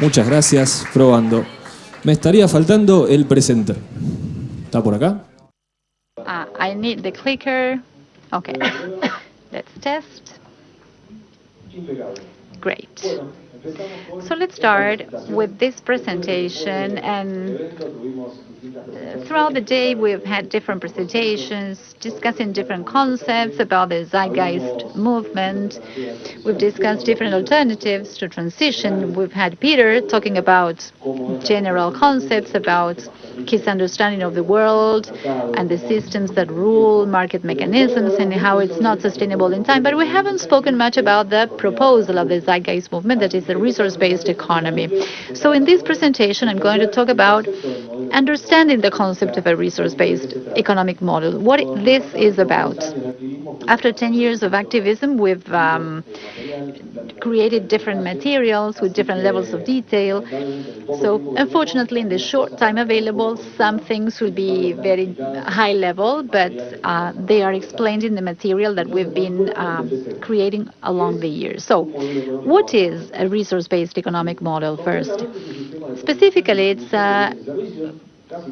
Muchas gracias, probando. Me estaría faltando el presenter. ¿Está por acá? Uh, I need the clicker. Okay, let's test. Great. So let's start with this presentation and Uh, throughout the day we've had different presentations discussing different concepts about the zeitgeist movement. We've discussed different alternatives to transition. We've had Peter talking about general concepts about his understanding of the world and the systems that rule market mechanisms and how it's not sustainable in time. But we haven't spoken much about the proposal of the zeitgeist movement, that is the resource-based economy. So in this presentation, I'm going to talk about understanding the concept of a resource-based economic model, what this is about. After 10 years of activism, we've um, created different materials with different levels of detail. So unfortunately, in the short time available, some things will be very high level, but uh, they are explained in the material that we've been um, creating along the years. So what is a resource-based economic model first? Specifically, it's a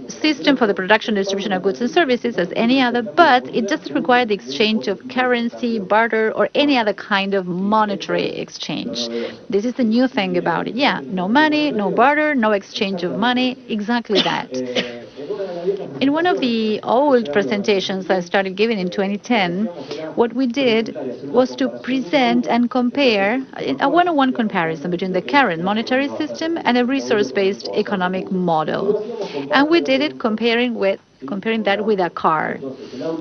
system for the production and distribution of goods and services as any other, but it doesn't require the exchange of currency, barter, or any other kind of monetary exchange. This is the new thing about it. Yeah, no money, no barter, no exchange of money, exactly that. In one of the old presentations I started giving in 2010, what we did was to present and compare a one-on-one comparison between the current monetary system and a resource-based economic model. And we did it comparing with comparing that with a car.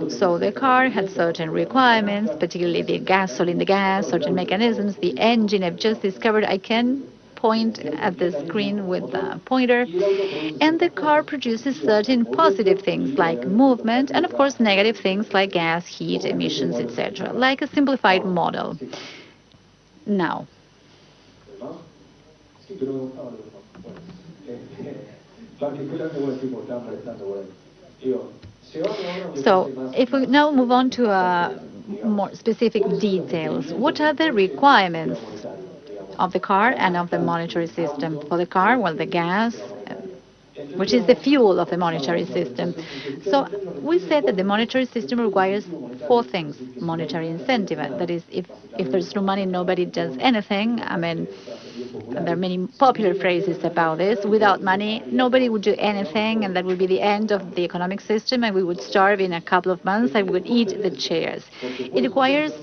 So the car had certain requirements, particularly the gasoline, the gas, certain mechanisms. The engine I've just discovered I can point at the screen with the pointer. And the car produces certain positive things like movement and, of course, negative things like gas, heat, emissions, etc., like a simplified model. Now, so if we now move on to uh, more specific details, what are the requirements of the car and of the monetary system. For the car, well, the gas, which is the fuel of the monetary system. So we said that the monetary system requires four things. Monetary incentive, that is, if, if there's no money, nobody does anything. I mean, there are many popular phrases about this. Without money, nobody would do anything, and that would be the end of the economic system, and we would starve in a couple of months, and we would eat the chairs. It requires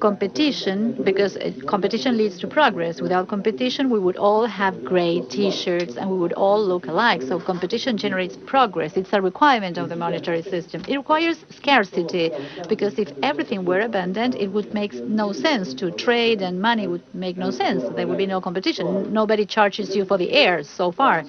competition because competition leads to progress. Without competition, we would all have gray T-shirts and we would all look alike. So competition generates progress. It's a requirement of the monetary system. It requires scarcity because if everything were abundant, it would make no sense to trade and money would make no sense. There would be no competition. Nobody charges you for the air so far.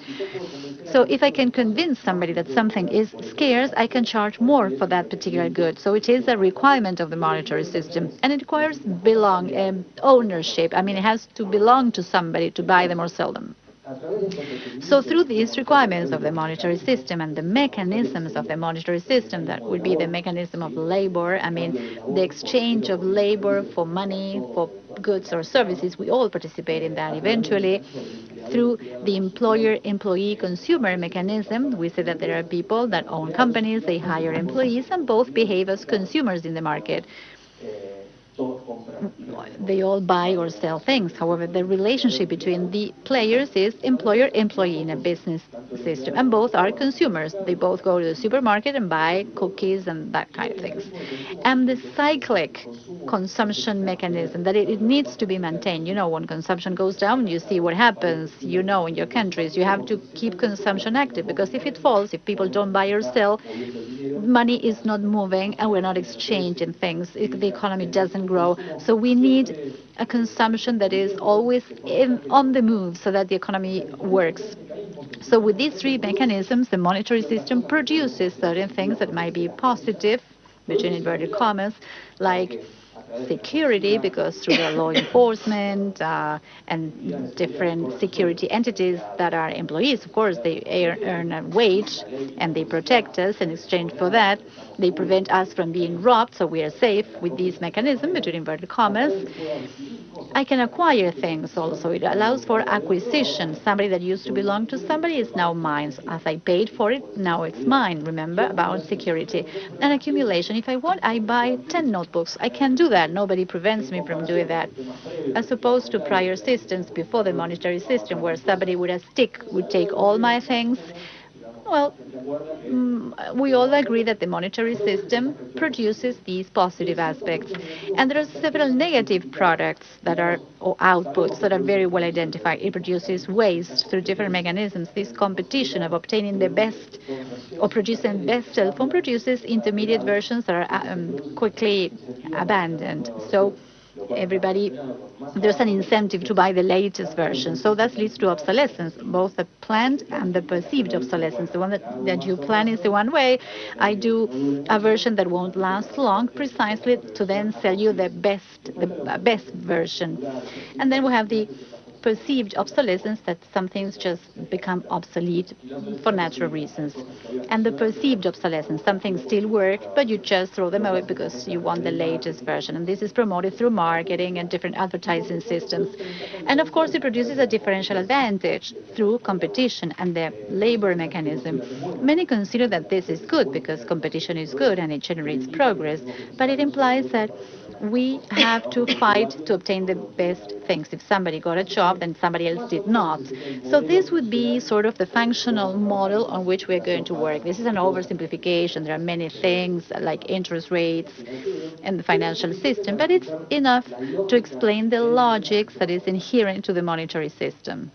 So if I can convince somebody that something is scarce, I can charge more for that particular good. So it is a requirement of the monetary system. And it requires belong um, ownership. I mean, it has to belong to somebody to buy them or sell them. So through these requirements of the monetary system and the mechanisms of the monetary system, that would be the mechanism of labor, I mean, the exchange of labor for money, for goods or services, we all participate in that eventually. Through the employer-employee-consumer mechanism, we say that there are people that own companies, they hire employees, and both behave as consumers in the market local they all buy or sell things. However, the relationship between the players is employer-employee in a business system, and both are consumers. They both go to the supermarket and buy cookies and that kind of things. And the cyclic consumption mechanism, that it, it needs to be maintained. You know, when consumption goes down, you see what happens. You know, in your countries, you have to keep consumption active, because if it falls, if people don't buy or sell, money is not moving and we're not exchanging things. The economy doesn't grow. So we need a consumption that is always in, on the move so that the economy works. So with these three mechanisms, the monetary system produces certain things that might be positive, between inverted commas, like security because through the law enforcement uh, and different security entities that are employees, of course, they earn a wage and they protect us in exchange for that. They prevent us from being robbed, so we are safe with this mechanism between inverted commas. I can acquire things also. It allows for acquisition. Somebody that used to belong to somebody is now mine. As I paid for it, now it's mine. Remember about security and accumulation. If I want, I buy 10 notebooks. I can do that. Nobody prevents me from doing that. As opposed to prior systems before the monetary system, where somebody with a stick would take all my things well, mm, we all agree that the monetary system produces these positive aspects. And there are several negative products that are, or outputs that are very well identified. It produces waste through different mechanisms. This competition of obtaining the best or producing best cell phone produces intermediate versions that are um, quickly abandoned. So everybody, there's an incentive to buy the latest version. So that leads to obsolescence, both the planned and the perceived obsolescence. The one that, that you plan is the one way. I do a version that won't last long, precisely to then sell you the best, the best version. And then we have the perceived obsolescence that some things just become obsolete for natural reasons. And the perceived obsolescence, some things still work, but you just throw them away because you want the latest version. And this is promoted through marketing and different advertising systems. And of course, it produces a differential advantage through competition and the labor mechanism. Many consider that this is good because competition is good and it generates progress, but it implies that we have to fight to obtain the best things. If somebody got a job, then somebody else did not. So this would be sort of the functional model on which we're going to work. This is an oversimplification. There are many things like interest rates and the financial system, but it's enough to explain the logics that is inherent to the monetary system.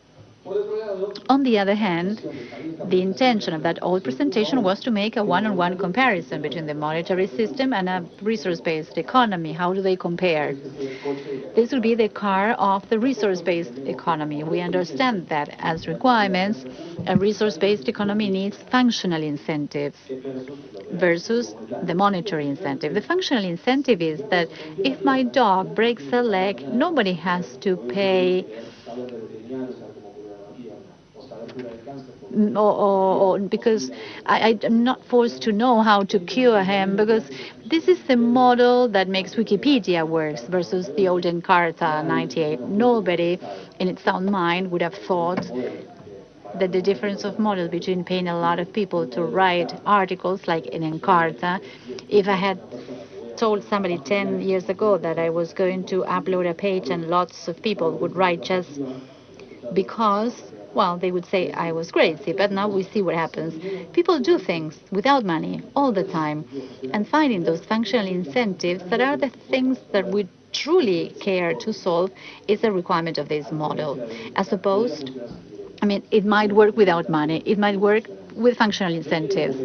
On the other hand, the intention of that old presentation was to make a one-on-one -on -one comparison between the monetary system and a resource-based economy. How do they compare? This will be the car of the resource-based economy. We understand that as requirements, a resource-based economy needs functional incentives versus the monetary incentive. The functional incentive is that if my dog breaks a leg, nobody has to pay or, or, or because I, am not forced to know how to cure him because this is the model that makes Wikipedia works versus the old Encarta 98. Nobody in its own mind would have thought that the difference of model between paying a lot of people to write articles like in Encarta, if I had told somebody 10 years ago that I was going to upload a page and lots of people would write just because well, they would say I was crazy, but now we see what happens. People do things without money all the time, and finding those functional incentives that are the things that we truly care to solve is a requirement of this model, as opposed, I mean, it might work without money, it might work with functional incentives.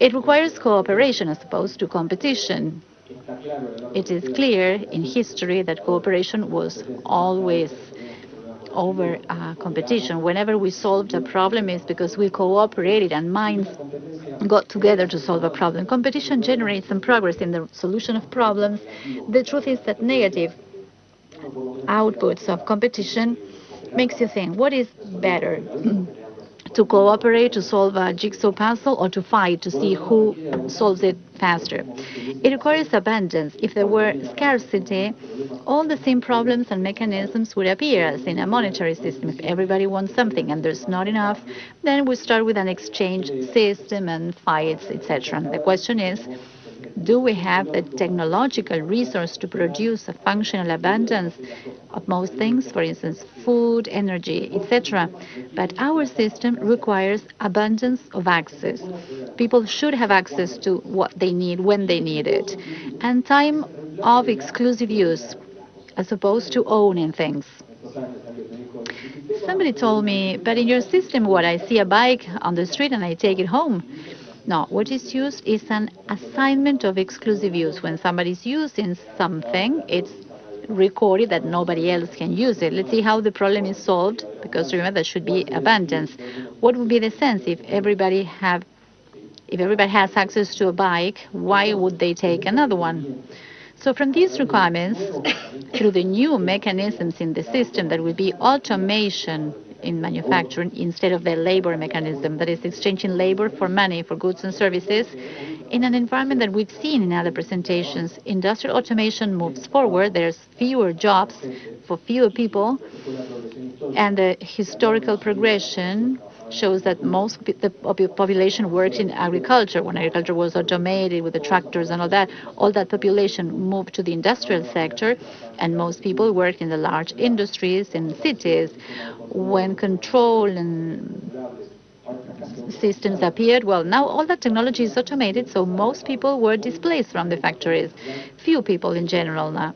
It requires cooperation as opposed to competition. It is clear in history that cooperation was always over uh, competition. Whenever we solved a problem, it's because we cooperated and minds got together to solve a problem. Competition generates some progress in the solution of problems. The truth is that negative outputs of competition makes you think, what is better? to cooperate to solve a jigsaw puzzle or to fight to see who solves it faster. It requires abundance. If there were scarcity, all the same problems and mechanisms would appear as in a monetary system. If everybody wants something and there's not enough, then we start with an exchange system and fights, etc. The question is, do we have the technological resource to produce a functional abundance of most things, for instance, food, energy, etc. But our system requires abundance of access. People should have access to what they need when they need it. And time of exclusive use as opposed to owning things. Somebody told me, but in your system, what I see a bike on the street and I take it home. No, what is used is an assignment of exclusive use. When somebody is using something, it's recorded that nobody else can use it. Let's see how the problem is solved, because remember there should be abundance. What would be the sense if everybody have if everybody has access to a bike, why would they take another one? So from these requirements, through the new mechanisms in the system, that will be automation in manufacturing instead of the labor mechanism, that is exchanging labor for money, for goods and services, in an environment that we've seen in other presentations. Industrial automation moves forward. There's fewer jobs for fewer people, and the historical progression shows that most of the population worked in agriculture. When agriculture was automated with the tractors and all that, all that population moved to the industrial sector, and most people worked in the large industries in cities. When control and systems appeared, well, now all that technology is automated, so most people were displaced from the factories. Few people in general now.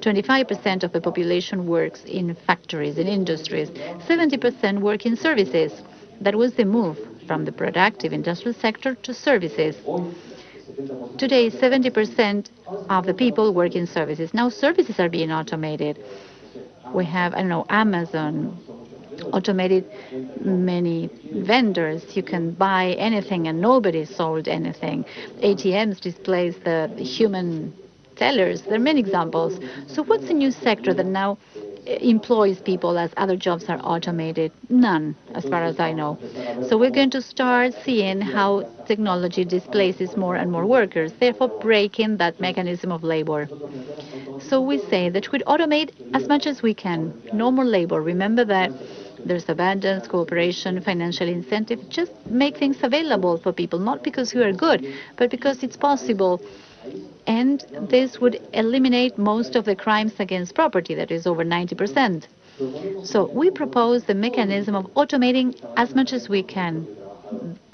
25% of the population works in factories, in industries. 70% work in services. That was the move from the productive industrial sector to services. Today, 70% of the people work in services. Now services are being automated. We have, I don't know, Amazon, automated many vendors. You can buy anything and nobody sold anything. ATMs displace the human tellers. There are many examples. So what's the new sector that now employs people as other jobs are automated? None, as far as I know. So we're going to start seeing how technology displaces more and more workers, therefore breaking that mechanism of labor. So we say that we'd automate as much as we can. No more labor. Remember that there's abundance, cooperation, financial incentive. Just make things available for people, not because we are good, but because it's possible and this would eliminate most of the crimes against property, that is over 90%. So we propose the mechanism of automating as much as we can.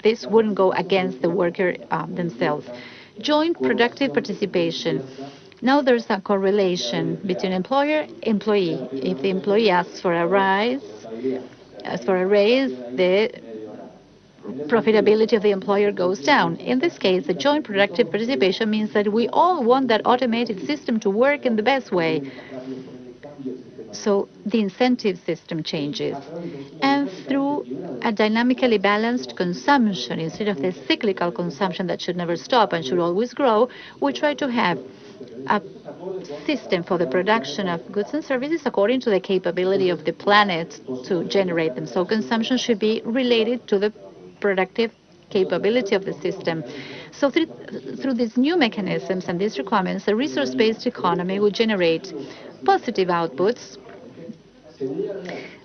This wouldn't go against the worker um, themselves. Joint productive participation. Now there's a correlation between employer employee. If the employee asks for a rise, as for a raise, the profitability of the employer goes down. In this case, the joint productive participation means that we all want that automated system to work in the best way. So the incentive system changes. And through a dynamically balanced consumption, instead of the cyclical consumption that should never stop and should always grow, we try to have a system for the production of goods and services according to the capability of the planet to generate them. So consumption should be related to the productive capability of the system. So through, through these new mechanisms and these requirements, a resource-based economy will generate positive outputs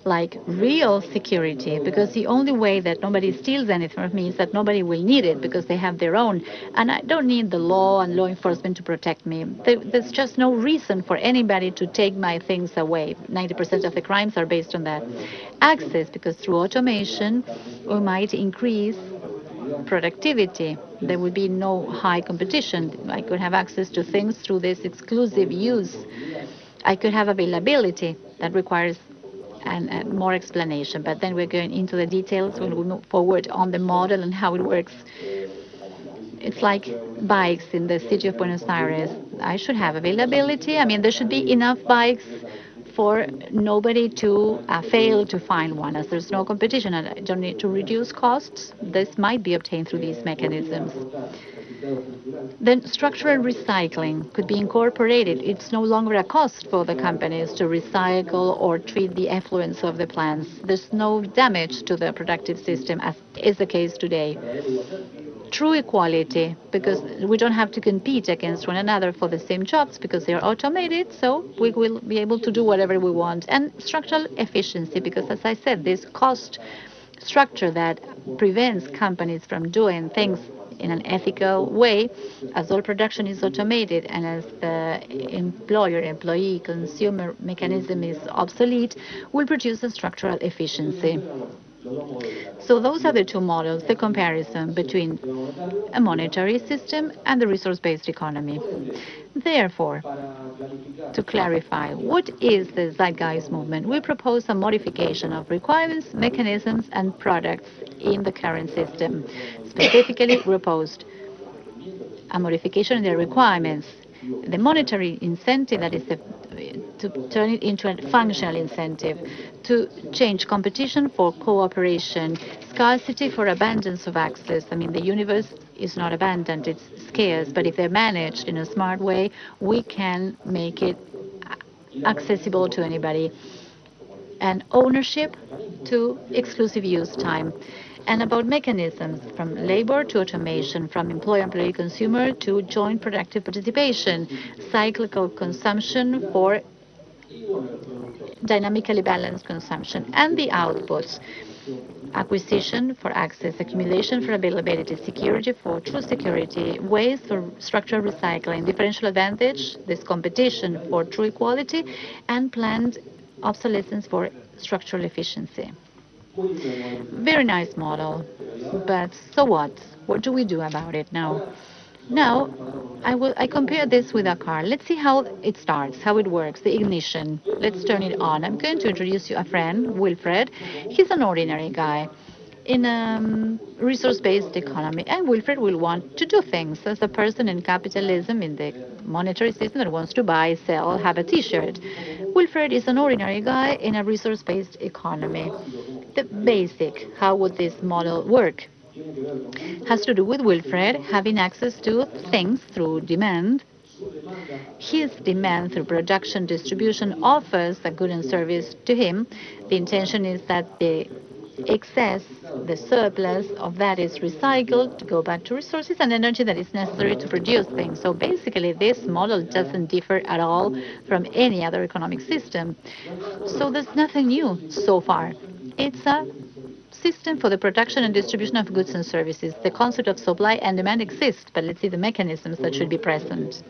like real security, because the only way that nobody steals anything from me is that nobody will need it because they have their own. And I don't need the law and law enforcement to protect me. There's just no reason for anybody to take my things away. 90% of the crimes are based on that. Access, because through automation, we might increase productivity. There would be no high competition. I could have access to things through this exclusive use. I could have availability that requires and, and more explanation. But then we're going into the details when we move forward on the model and how it works. It's like bikes in the city of Buenos Aires. I should have availability. I mean, there should be enough bikes for nobody to uh, fail to find one, as there's no competition and I don't need to reduce costs. This might be obtained through these mechanisms. Then structural recycling could be incorporated. It's no longer a cost for the companies to recycle or treat the effluents of the plants. There's no damage to the productive system, as is the case today. True equality, because we don't have to compete against one another for the same jobs because they are automated, so we will be able to do whatever we want. And structural efficiency, because as I said, this cost structure that prevents companies from doing things in an ethical way, as all production is automated and as the employer, employee, consumer mechanism is obsolete, will produce a structural efficiency. So those are the two models, the comparison between a monetary system and the resource-based economy. Therefore, to clarify, what is the Zeitgeist movement? We propose a modification of requirements, mechanisms, and products in the current system. Specifically, we proposed a modification in the requirements the monetary incentive, that is the, to turn it into a functional incentive, to change competition for cooperation, scarcity for abundance of access. I mean, the universe is not abundant, it's scarce, but if they're managed in a smart way, we can make it accessible to anybody. And ownership to exclusive use time and about mechanisms from labor to automation, from employer employee consumer to joint productive participation, cyclical consumption for dynamically balanced consumption, and the outputs acquisition for access, accumulation for availability, security for true security, waste for structural recycling, differential advantage, this competition for true equality, and planned obsolescence for structural efficiency. Very nice model, but so what? What do we do about it now? Now, I will I compare this with a car. Let's see how it starts, how it works, the ignition. Let's turn it on. I'm going to introduce you a friend, Wilfred. He's an ordinary guy in a um, resource-based economy. And Wilfred will want to do things as a person in capitalism, in the monetary system that wants to buy, sell, have a T-shirt. Wilfred is an ordinary guy in a resource-based economy. The basic, how would this model work? Has to do with Wilfred having access to things through demand, his demand through production distribution offers a good and service to him. The intention is that the excess, the surplus of that is recycled to go back to resources and energy that is necessary to produce things. So basically, this model doesn't differ at all from any other economic system. So there's nothing new so far. It's a system for the production and distribution of goods and services. The concept of supply and demand exists, but let's see the mechanisms that should be present.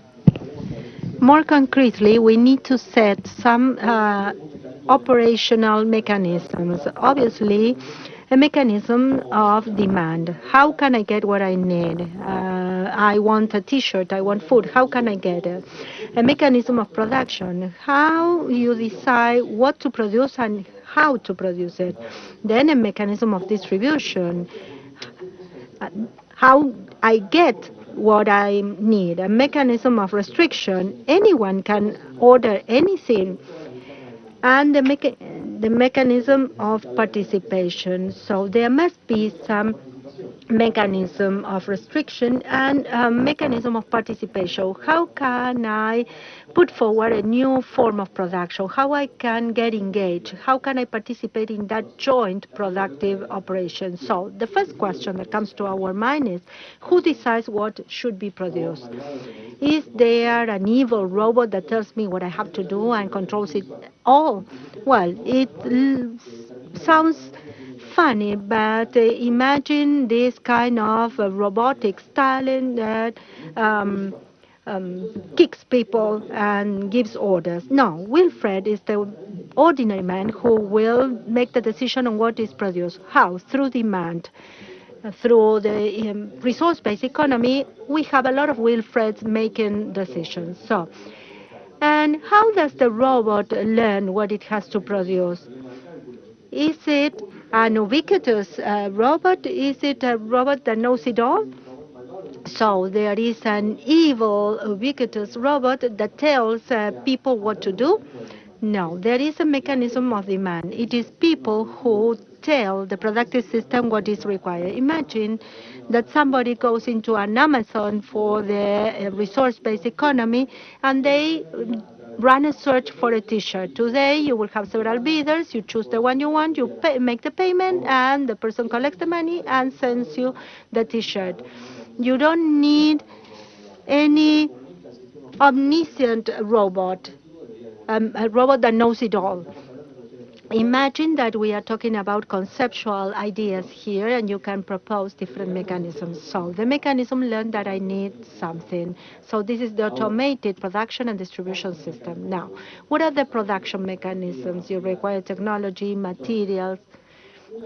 More concretely, we need to set some uh, operational mechanisms. Obviously, a mechanism of demand. How can I get what I need? Uh, I want a T-shirt, I want food. How can I get it? A mechanism of production. How you decide what to produce and how to produce it. Then a mechanism of distribution. Uh, how I get what I need. A mechanism of restriction. Anyone can order anything and the, the mechanism of participation. So there must be some mechanism of restriction and a mechanism of participation. How can I put forward a new form of production? How I can get engaged? How can I participate in that joint productive operation? So the first question that comes to our mind is, who decides what should be produced? Is there an evil robot that tells me what I have to do and controls it all? Well, it sounds funny, but imagine this kind of uh, robotic talent that um, um, kicks people and gives orders. No, Wilfred is the ordinary man who will make the decision on what is produced. How? Through demand. Through the um, resource-based economy, we have a lot of Wilfreds making decisions. So, and how does the robot learn what it has to produce? Is it ubiquitous uh, robot? Is it a robot that knows it all? So there is an evil, ubiquitous robot that tells uh, people what to do? No, there is a mechanism of demand. It is people who tell the productive system what is required. Imagine that somebody goes into an Amazon for the uh, resource-based economy and they run a search for a t-shirt. Today, you will have several bidders. You choose the one you want, you pay, make the payment, and the person collects the money and sends you the t-shirt. You don't need any omniscient robot, um, a robot that knows it all. Imagine that we are talking about conceptual ideas here and you can propose different mechanisms. So the mechanism learned that I need something. So this is the oh. automated production and distribution system. Now, what are the production mechanisms? You require technology, materials,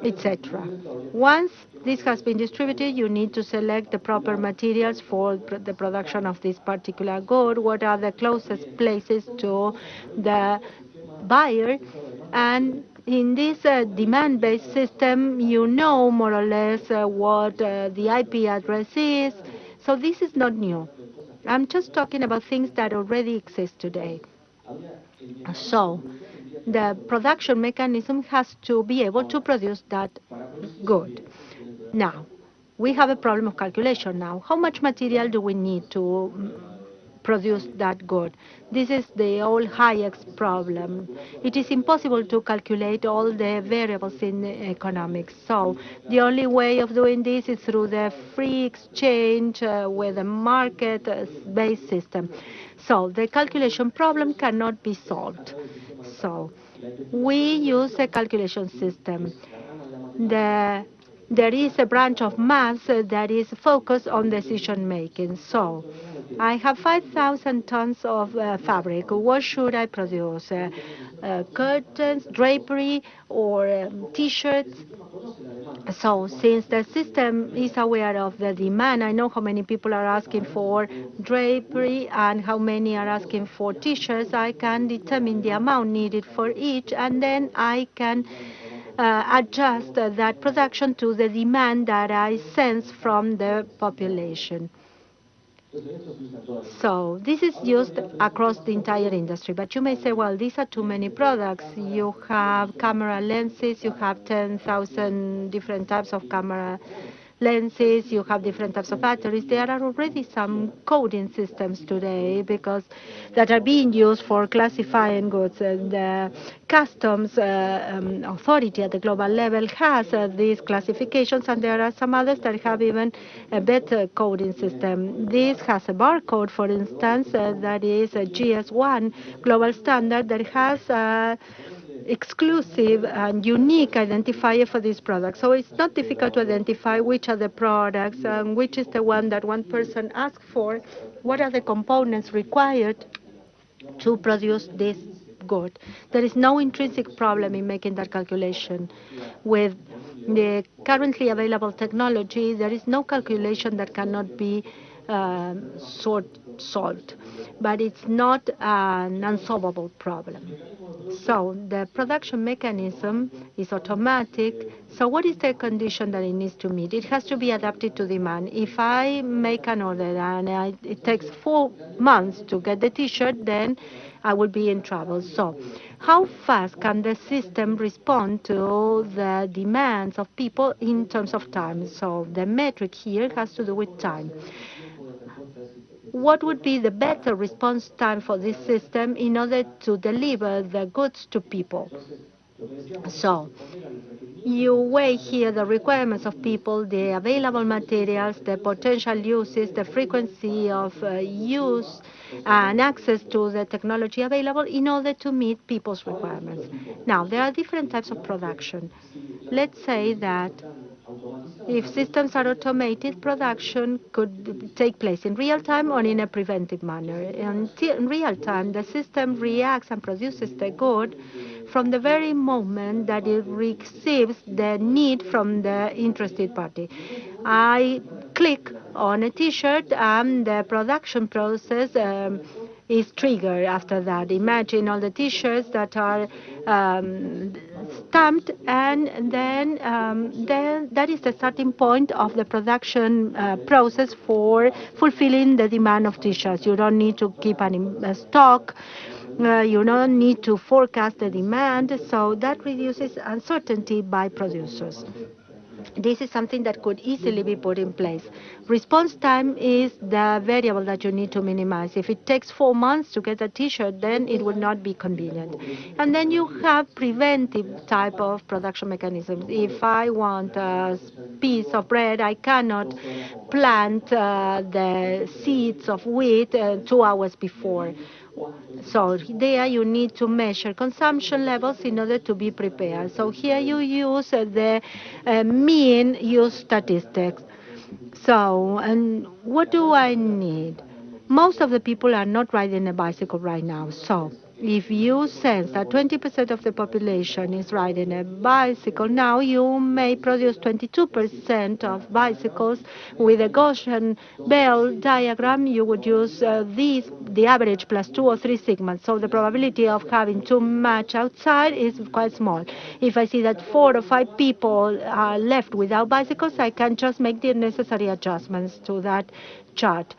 etc. Once this has been distributed, you need to select the proper materials for the production of this particular good. What are the closest places to the buyer and in this uh, demand-based system, you know more or less uh, what uh, the IP address is. So this is not new. I'm just talking about things that already exist today. So the production mechanism has to be able to produce that good. Now, we have a problem of calculation now. How much material do we need to produce that good. This is the old Hayek's problem. It is impossible to calculate all the variables in economics. So the only way of doing this is through the free exchange uh, with a market-based system. So the calculation problem cannot be solved. So we use a calculation system. The there is a branch of math that is focused on decision making. So I have 5,000 tons of uh, fabric. What should I produce? Uh, uh, curtains, drapery, or um, t-shirts? So since the system is aware of the demand, I know how many people are asking for drapery and how many are asking for t-shirts. I can determine the amount needed for each, and then I can uh, adjust that production to the demand that I sense from the population. So this is used across the entire industry. But you may say, well, these are too many products. You have camera lenses, you have 10,000 different types of camera lenses, you have different types of batteries. There are already some coding systems today because that are being used for classifying goods. And the customs uh, um, authority at the global level has uh, these classifications, and there are some others that have even a better coding system. This has a barcode, for instance, uh, that is a GS1 global standard that has uh, exclusive and unique identifier for this product. So it's not difficult to identify which are the products and which is the one that one person asked for, what are the components required to produce this good. There is no intrinsic problem in making that calculation. With the currently available technology, there is no calculation that cannot be um, sort, solved, but it's not an unsolvable problem. So the production mechanism is automatic. So what is the condition that it needs to meet? It has to be adapted to demand. If I make an order and I, it takes four months to get the T-shirt, then I will be in trouble. So how fast can the system respond to the demands of people in terms of time? So the metric here has to do with time what would be the better response time for this system in order to deliver the goods to people. So you weigh here the requirements of people, the available materials, the potential uses, the frequency of uh, use, and access to the technology available in order to meet people's requirements. Now, there are different types of production. Let's say that if systems are automated, production could take place in real time or in a preventive manner. in real time, the system reacts and produces the good from the very moment that it receives the need from the interested party. I click on a T-shirt and the production process um, is triggered after that. Imagine all the T-shirts that are um, stamped, and then um, then that is the starting point of the production uh, process for fulfilling the demand of T-shirts. You don't need to keep any uh, stock. Uh, you don't need to forecast the demand, so that reduces uncertainty by producers. This is something that could easily be put in place. Response time is the variable that you need to minimize. If it takes four months to get a T-shirt, then it would not be convenient. And then you have preventive type of production mechanisms. If I want a piece of bread, I cannot plant uh, the seeds of wheat uh, two hours before. So there you need to measure consumption levels in order to be prepared. So here you use the uh, mean use statistics. So, and what do I need? Most of the people are not riding a bicycle right now. So if you sense that 20% of the population is riding a bicycle, now you may produce 22% of bicycles. With a Gaussian Bell diagram, you would use uh, these, the average plus two or three sigmas. So the probability of having too much outside is quite small. If I see that four or five people are left without bicycles, I can just make the necessary adjustments to that chart.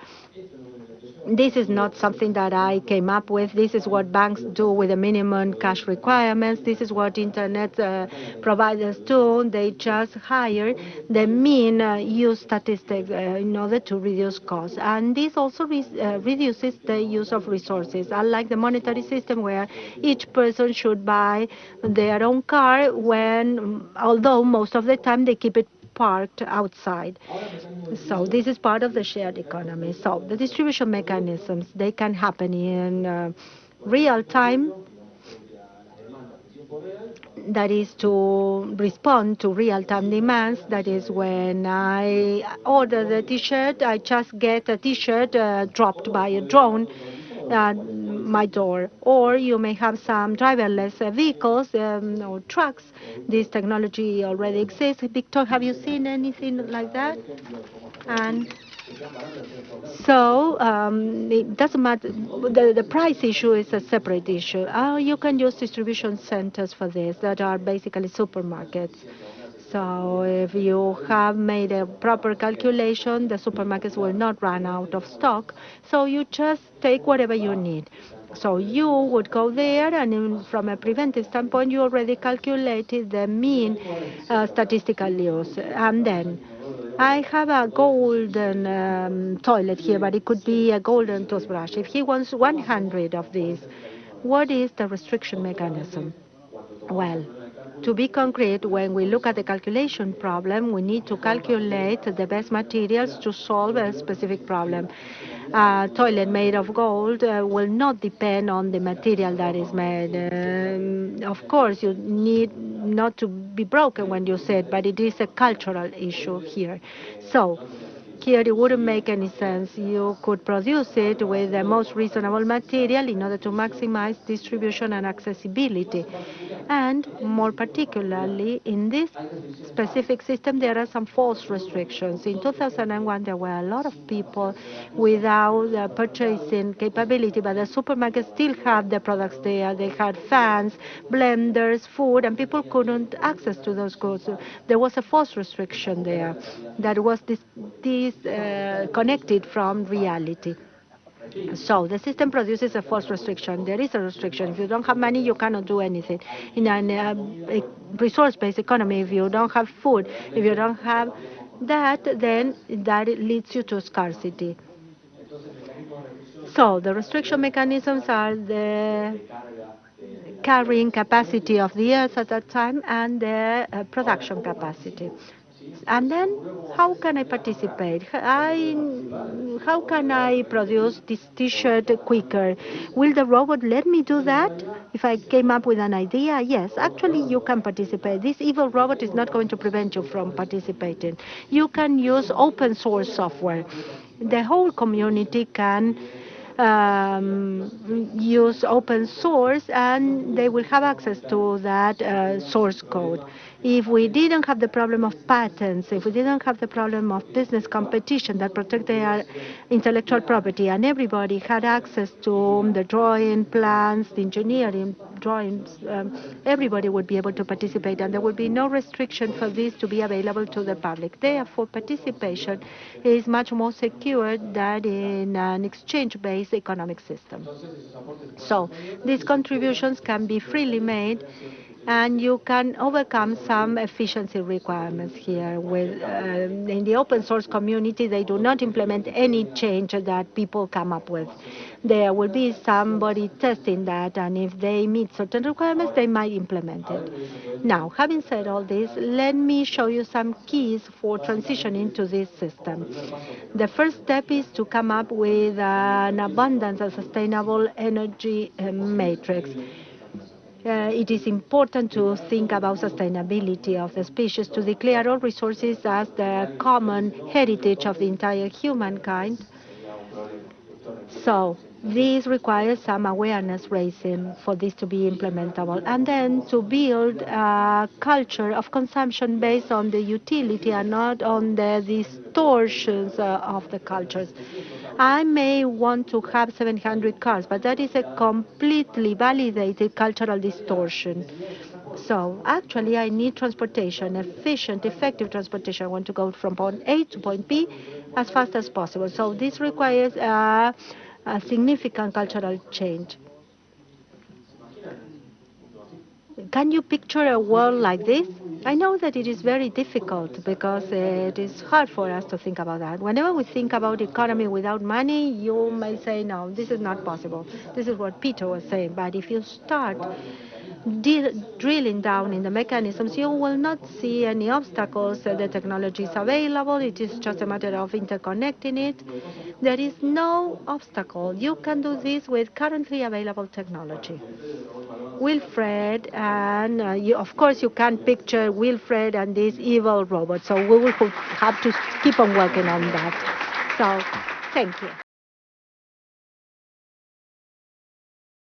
This is not something that I came up with. This is what banks do with the minimum cash requirements. This is what internet uh, providers do. They just hire the mean uh, use statistics uh, in order to reduce costs. And this also re uh, reduces the use of resources, unlike the monetary system where each person should buy their own car when, although most of the time they keep it parked outside. So this is part of the shared economy. So the distribution mechanisms, they can happen in uh, real time that is to respond to real-time demands. That is when I order the T-shirt, I just get a T-shirt uh, dropped by a drone my door. Or you may have some driverless vehicles um, or trucks. This technology already exists. Victor, have you seen anything like that? And so um, it doesn't matter. The, the price issue is a separate issue. Uh, you can use distribution centers for this that are basically supermarkets. So if you have made a proper calculation, the supermarkets will not run out of stock. So you just take whatever you need. So you would go there, and from a preventive standpoint, you already calculated the mean uh, statistical use. And then I have a golden um, toilet here, but it could be a golden toothbrush. If he wants 100 of these, what is the restriction mechanism? Well, to be concrete, when we look at the calculation problem, we need to calculate the best materials to solve a specific problem. A toilet made of gold uh, will not depend on the material that is made. Um, of course, you need not to be broken when you say it, but it is a cultural issue here. So it wouldn't make any sense. You could produce it with the most reasonable material in order to maximize distribution and accessibility. And more particularly, in this specific system, there are some false restrictions. In 2001, there were a lot of people without uh, purchasing capability, but the supermarkets still had the products there. They had fans, blenders, food, and people couldn't access to those goods. There was a false restriction there that was this, uh, connected from reality. So the system produces a false restriction. There is a restriction. If you don't have money, you cannot do anything. In a uh, resource-based economy, if you don't have food, if you don't have that, then that leads you to scarcity. So the restriction mechanisms are the carrying capacity of the earth at that time and the uh, production capacity. And then, how can I participate? I, how can I produce this T-shirt quicker? Will the robot let me do that? If I came up with an idea, yes, actually you can participate. This evil robot is not going to prevent you from participating. You can use open source software. The whole community can um, use open source and they will have access to that uh, source code. If we didn't have the problem of patents, if we didn't have the problem of business competition that protect their intellectual property, and everybody had access to the drawing plans, the engineering drawings, um, everybody would be able to participate, and there would be no restriction for this to be available to the public. Therefore, participation is much more secure than in an exchange-based economic system. So these contributions can be freely made and you can overcome some efficiency requirements here. With uh, in the open source community, they do not implement any change that people come up with. There will be somebody testing that, and if they meet certain requirements, they might implement it. Now, having said all this, let me show you some keys for transitioning to this system. The first step is to come up with an abundance and sustainable energy uh, matrix. Uh, it is important to think about sustainability of the species, to declare all resources as the common heritage of the entire humankind. So this requires some awareness raising for this to be implementable. And then to build a culture of consumption based on the utility and not on the distortions uh, of the cultures. I may want to have 700 cars, but that is a completely validated cultural distortion. So actually, I need transportation, efficient, effective transportation. I want to go from point A to point B as fast as possible. So this requires uh, a significant cultural change. Can you picture a world like this? I know that it is very difficult because it is hard for us to think about that. Whenever we think about economy without money, you may say, no, this is not possible. This is what Peter was saying. But if you start drilling down in the mechanisms, you will not see any obstacles. The technology is available. It is just a matter of interconnecting it. There is no obstacle. You can do this with currently available technology. Wilfred, and uh, you, of course you can picture Wilfred and this evil robot. So we will have to keep on working on that. So thank you.